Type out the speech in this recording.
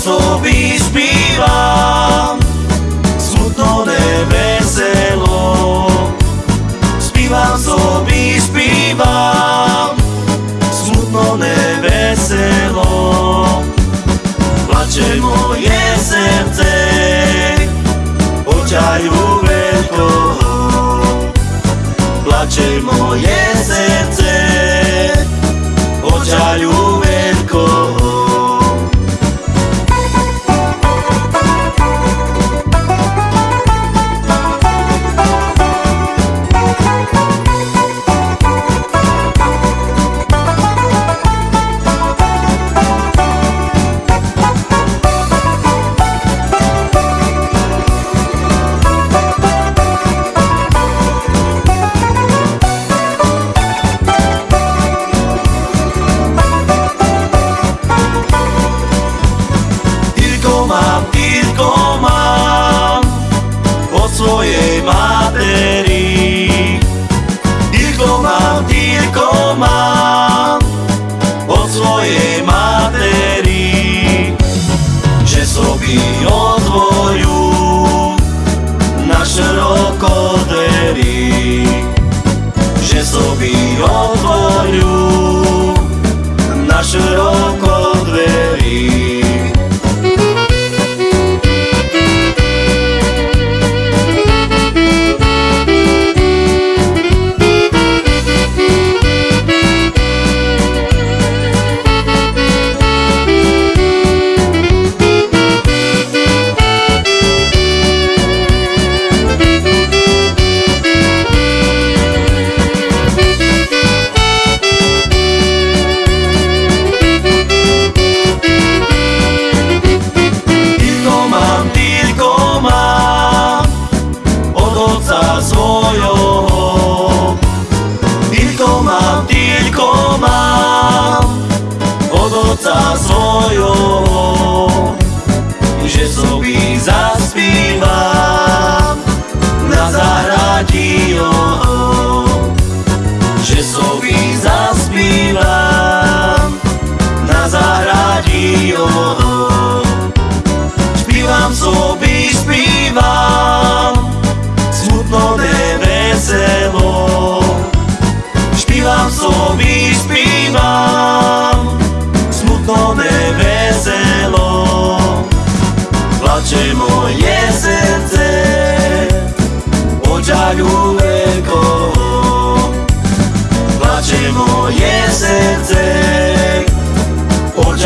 osoby spívam Smutno neveselo. Spívam soby, spívam Smutno neveselo. Plače moje srdce Očajú veľkoho Plače moje srdce Očajú tome veselo Plačemo moje srce Od žaljuve Plaće moje srce Od